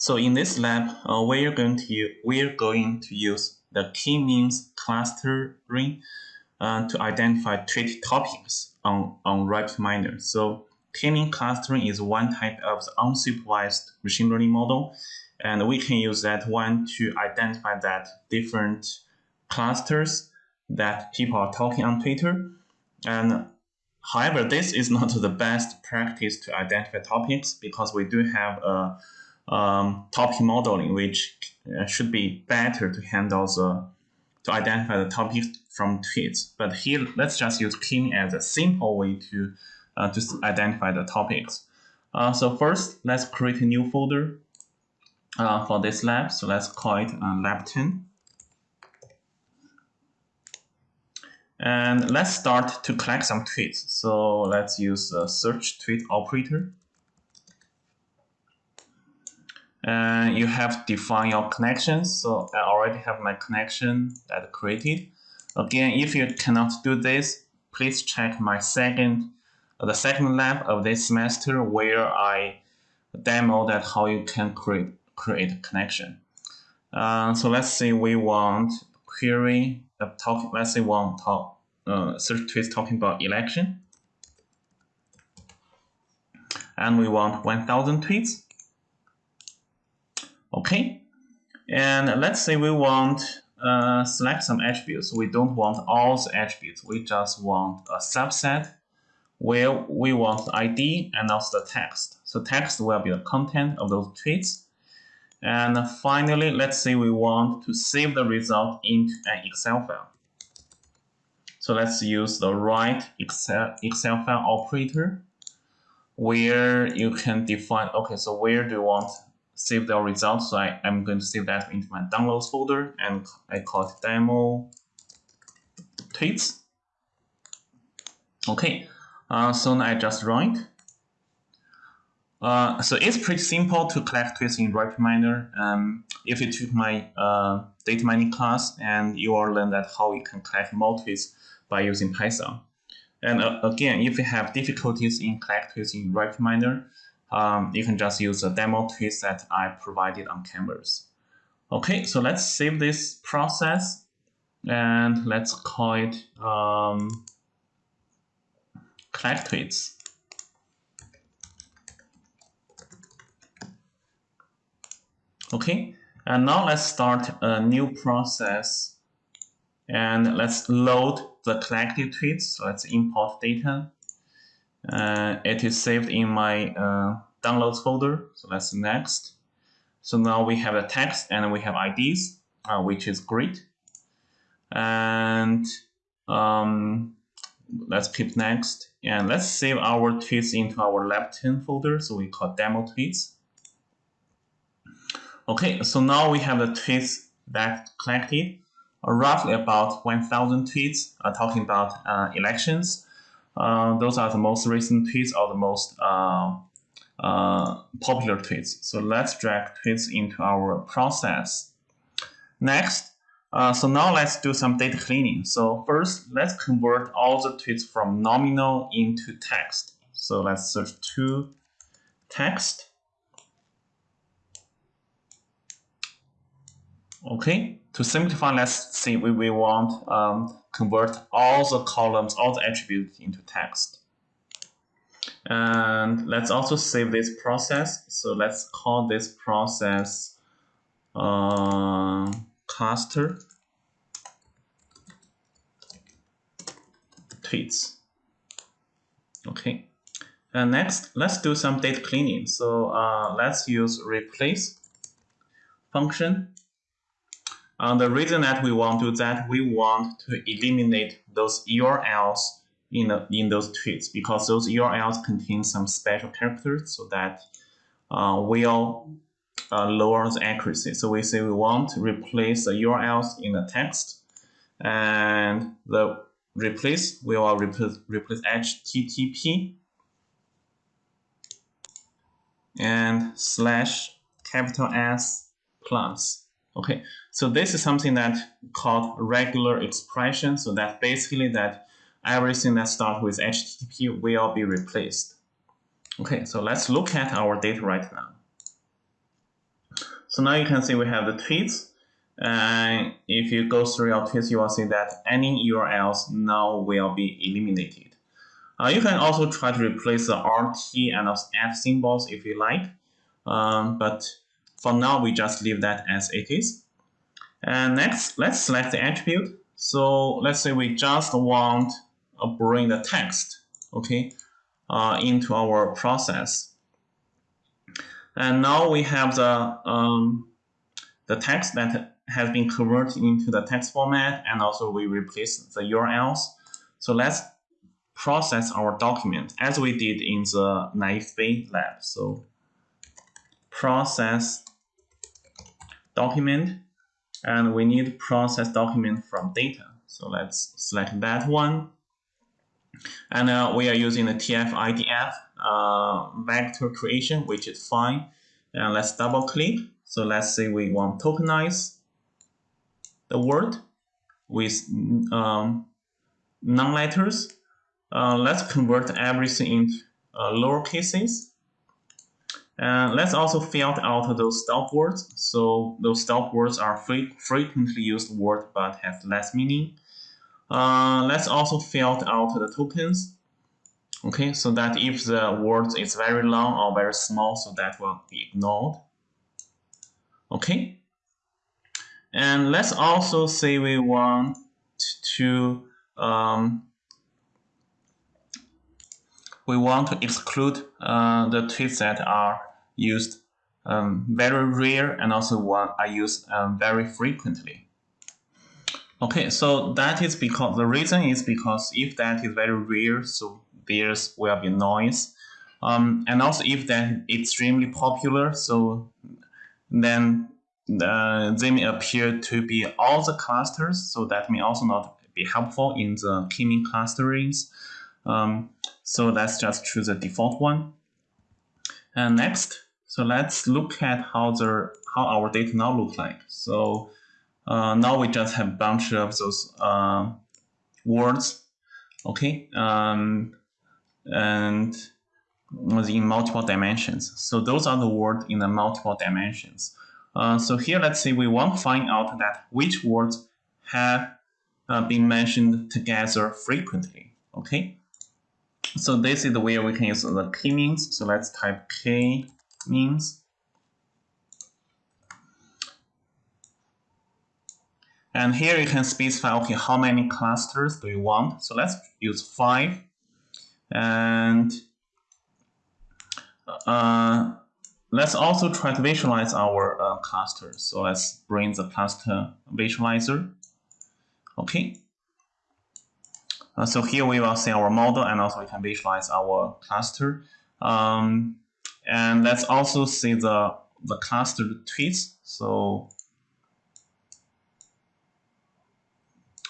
So in this lab, uh, we're going to we're going to use the k-means clustering uh, to identify tweet topics on on RapidMiner. So k-means clustering is one type of unsupervised machine learning model, and we can use that one to identify that different clusters that people are talking on Twitter. And however, this is not the best practice to identify topics because we do have a um, topic modeling, which uh, should be better to handle the to identify the topics from tweets. But here, let's just use King as a simple way to uh, identify the topics. Uh, so first, let's create a new folder uh, for this lab. So let's call it uh, lab 10. And let's start to collect some tweets. So let's use the search tweet operator. And you have define your connections. So I already have my connection that created. Again, if you cannot do this, please check my second, the second lab of this semester where I demo that how you can create create a connection. Uh, so let's say we want query uh, talk. Let's say one talk uh, search tweets talking about election, and we want 1,000 tweets. Okay, and let's say we want uh, select some attributes. We don't want all the attributes. We just want a subset where we want ID and also the text. So text will be the content of those tweets. And finally, let's say we want to save the result into an Excel file. So let's use the write Excel, Excel file operator where you can define, okay, so where do you want save the results? So I, I'm going to save that into my downloads folder and I call it demo tweets. Okay, uh, so now I just run it. Uh, so it's pretty simple to collect tweets in RapidMiner. Um, if you took my uh, data mining class and you will learn that how you can collect more tweets by using Python. And uh, again, if you have difficulties in collect tweets in RapidMiner, um, you can just use the demo tweets that I provided on Canvas. Okay, so let's save this process and let's call it um, collect tweets. Okay, and now let's start a new process and let's load the collected tweets. So let's import data. Uh, it is saved in my uh, downloads folder. So let's next. So now we have a text and we have IDs, uh, which is great. And um, let's keep next. And let's save our tweets into our 10 folder. So we call demo tweets. Okay, so now we have the tweets that collected, uh, roughly about 1,000 tweets uh, talking about uh, elections. Uh, those are the most recent tweets or the most uh, uh, popular tweets. So let's drag tweets into our process. Next, so now let's do some data cleaning. So first, let's convert all the tweets from nominal into text. So let's search to text. Okay, to simplify, let's see we, we want um, convert all the columns, all the attributes into text. And let's also save this process. So let's call this process uh, cluster tweets. Okay. And next, let's do some data cleaning. So uh, let's use replace function the reason that we want to do that, we want to eliminate those URLs in, the, in those tweets because those URLs contain some special characters so that uh, will uh, lower the accuracy. So we say we want to replace the URLs in the text and the replace, we will replace, replace HTTP and slash capital S plus. Okay, so this is something that called regular expression. So that basically that everything that starts with HTTP will be replaced. Okay, so let's look at our data right now. So now you can see we have the tweets. And if you go through your tweets, you will see that any URLs now will be eliminated. Uh, you can also try to replace the RT and also F symbols if you like. Um, but for now, we just leave that as it is. And next, let's select the attribute. So let's say we just want to bring the text, okay, uh, into our process. And now we have the um, the text that has been converted into the text format, and also we replace the URLs. So let's process our document as we did in the naive lab. So process document, and we need process document from data. So let's select that one. And uh, we are using the TF-IDF uh, vector creation, which is fine. And let's double click. So let's say we want tokenize the word with um, non-letters. Uh, let's convert everything into uh, lower cases. And let's also filter out those stop words. So those stop words are fre frequently used words but have less meaning. Uh, let's also filter out the tokens. Okay, so that if the word is very long or very small, so that will be ignored. Okay, and let's also say we want to um, we want to exclude uh, the tweets that are used um, very rare and also one I use um, very frequently. Okay, so that is because the reason is because if that is very rare, so there's will be noise. Um, and also if that extremely popular, so then uh, they may appear to be all the clusters, so that may also not be helpful in the k-mean clusterings. Um, so let's just choose the default one. And next, so let's look at how the how our data now look like. So uh, now we just have a bunch of those uh, words, okay, um, and in multiple dimensions. So those are the words in the multiple dimensions. Uh, so here, let's say we want to find out that which words have uh, been mentioned together frequently. Okay. So this is the way we can use the k-means. So let's type k-means. And here you can specify, okay, how many clusters do you want? So let's use five. And uh, Let's also try to visualize our uh, cluster. So let's bring the cluster visualizer. Okay. Uh, so here we will see our model and also we can visualize our cluster. Um, and let's also see the, the cluster tweets. So,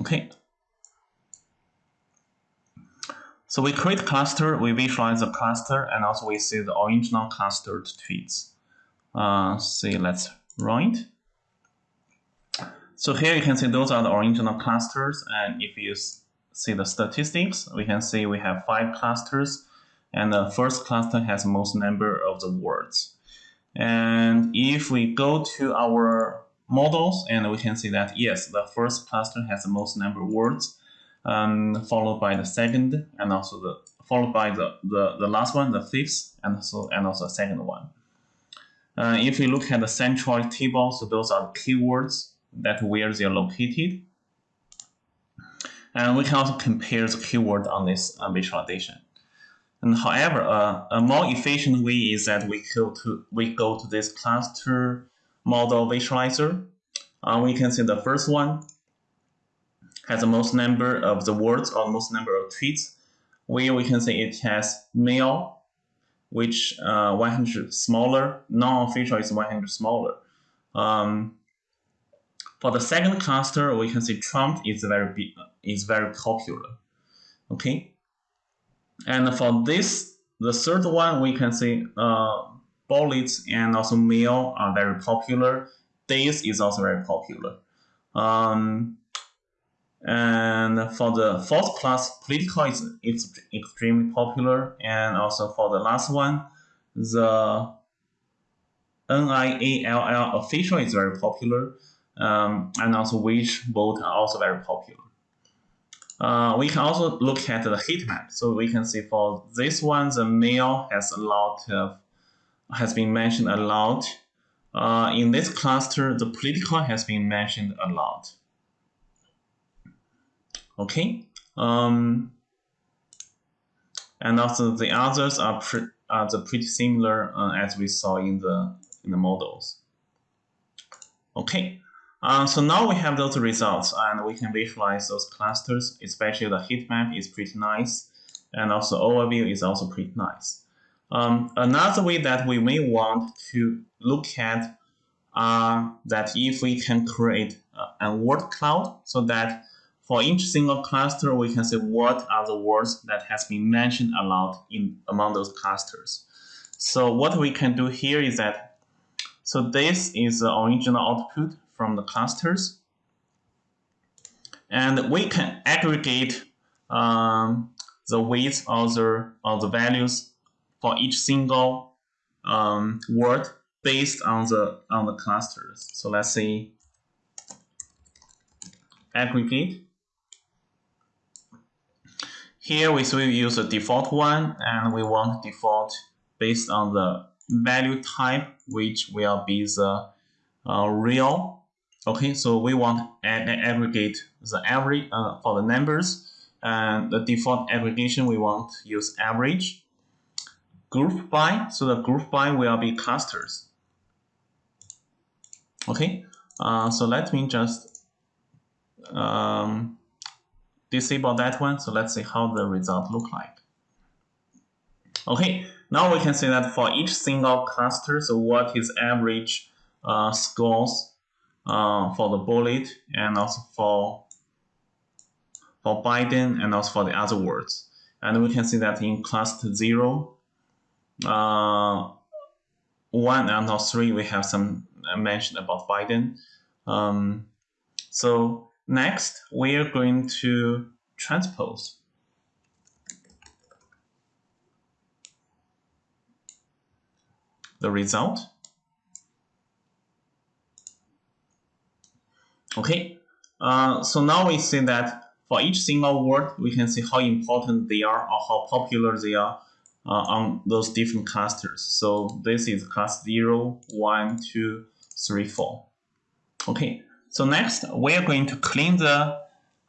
okay. So we create cluster, we visualize the cluster, and also we see the original clustered tweets. Uh, see, let's run it. So here you can see those are the original clusters, and if you see the statistics, we can see we have five clusters, and the first cluster has most number of the words. And if we go to our models, and we can see that yes, the first cluster has the most number of words, um, followed by the second, and also the followed by the, the, the last one, the fifth, and so and also the second one. Uh, if we look at the central table, so those are keywords that where they are located. And we can also compare the keyword on this uh, visualization. And however, uh, a more efficient way is that we go to we go to this cluster model visualizer. Uh, we can see the first one has the most number of the words or most number of tweets, where we can say it has mail, which uh, 100 smaller, non-official is 100 smaller. Um, for the second cluster, we can see Trump is very big, is very popular. Okay, and for this, the third one, we can see uh, bullets and also mail are very popular. Days is also very popular. Um, and for the fourth class, political is it's extremely popular. And also for the last one, the NIALL official is very popular, um, and also Wishbot are also very popular. Uh, we can also look at the heat map. So we can see for this one, the mail has a lot of, has been mentioned a lot. Uh, in this cluster, the political has been mentioned a lot. Okay. Um, and also the others are, pre are the pretty similar uh, as we saw in the in the models. Okay. Uh, so now we have those results and we can visualize those clusters, especially the heat map is pretty nice. And also overview is also pretty nice. Um, another way that we may want to look at uh, that if we can create a word cloud so that for each single cluster, we can say what are the words that has been mentioned a lot in among those clusters. So what we can do here is that, so this is the original output from the clusters. And we can aggregate um, the weights of the, of the values for each single um, word based on the on the clusters. So let's say aggregate here we will use the default one and we want default based on the value type which will be the uh, real. Okay, so we want an aggregate the average uh, for the numbers and the default aggregation we want to use average. Group by, so the group by will be clusters. Okay, uh, so let me just um, disable that one. So let's see how the result look like. Okay, now we can see that for each single cluster, so what is average uh, scores uh, for the bullet and also for for Biden and also for the other words. And we can see that in cluster 0, uh, 1 and 3, we have some mention about Biden. Um, so Next, we are going to transpose. The result. Okay, uh, so now we see that for each single word, we can see how important they are or how popular they are uh, on those different clusters. So this is class 0, 1, 2, 3, 4. Okay, so next, we are going to clean the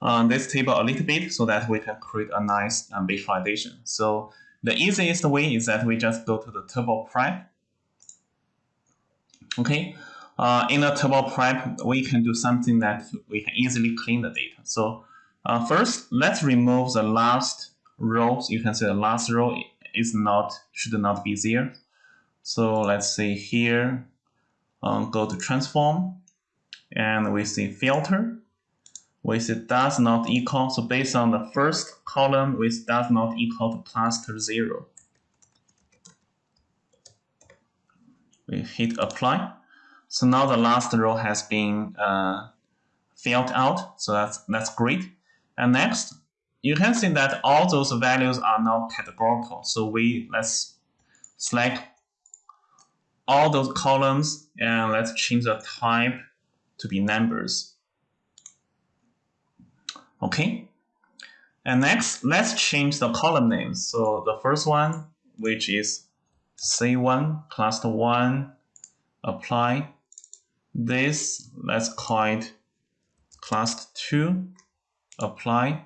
uh, this table a little bit so that we can create a nice um, visualization. So the easiest way is that we just go to the turbo prep. Okay, uh, in a turbo prep, we can do something that we can easily clean the data. So uh, first, let's remove the last row. You can see the last row is not should not be there. So let's say here, um, go to transform and we see filter. We see does not equal. So based on the first column, with does not equal to cluster zero. We hit apply. So now the last row has been uh, filled out. So that's that's great. And next, you can see that all those values are now categorical. So we let's select all those columns and let's change the type to be numbers. Okay. And next, let's change the column names. So the first one, which is C1, cluster 1, apply. This, let's call it class 2, apply.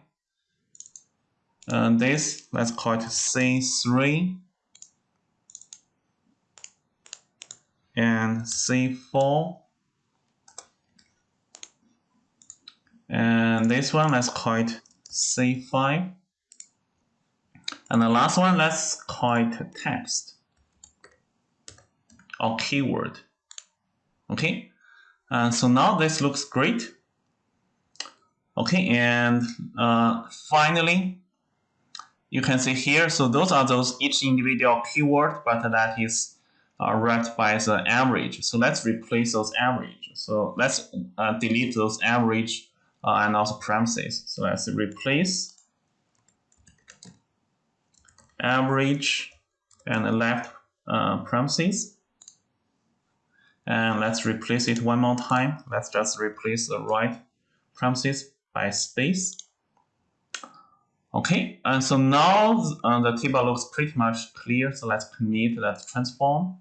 And this, let's call it C3. And C4 And this one, let's call it C5. And the last one, let's call it text or keyword. Okay, and so now this looks great. Okay, and uh, finally, you can see here, so those are those each individual keyword, but that is uh, wrapped by the average. So let's replace those average. So let's uh, delete those average uh, and also parentheses. So let's replace average and left uh, parentheses. And let's replace it one more time. Let's just replace the right parentheses by space. Okay, and so now uh, the table looks pretty much clear. So let's commit that transform.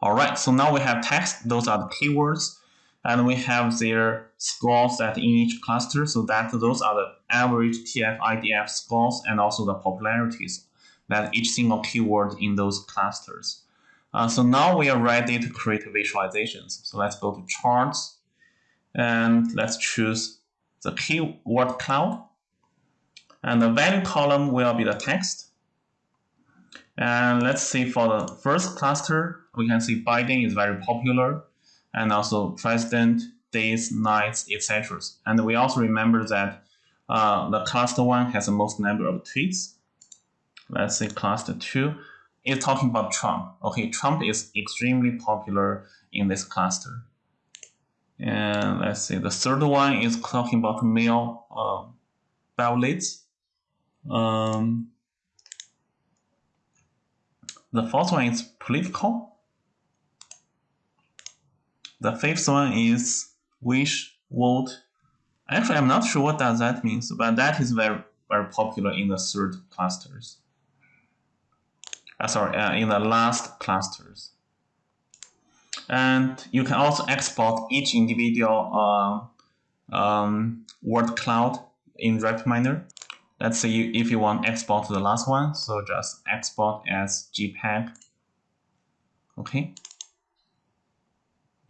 All right, so now we have text. Those are the keywords. And we have their scores that in each cluster. So that those are the average TF IDF scores and also the popularities that each single keyword in those clusters. Uh, so now we are ready to create visualizations. So let's go to charts and let's choose the keyword cloud. And the value column will be the text. And let's see for the first cluster, we can see Biden is very popular and also president, days, nights, etc. And we also remember that uh, the cluster one has the most number of tweets. Let's see cluster two is talking about Trump. Okay, Trump is extremely popular in this cluster. And let's see, the third one is talking about mail uh, ballots. Um, the fourth one is political. The fifth one is wish, vote. Actually, I'm not sure what does that means, but that is very, very popular in the third clusters. Uh, sorry, uh, in the last clusters. And you can also export each individual uh, um, word cloud in RapidMiner. Let's say if you want export to the last one, so just export as JPEG. Okay.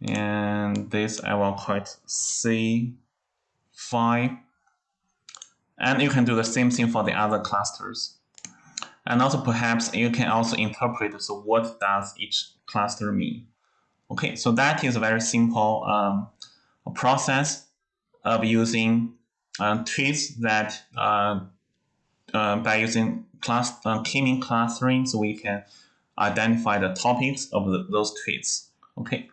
And this I will call it C5. And you can do the same thing for the other clusters. And also perhaps you can also interpret, so what does each cluster mean? Okay, so that is a very simple um, process of using uh, tweets that uh, uh, by using class uh, k-mean clustering, so we can identify the topics of the, those tweets. Okay.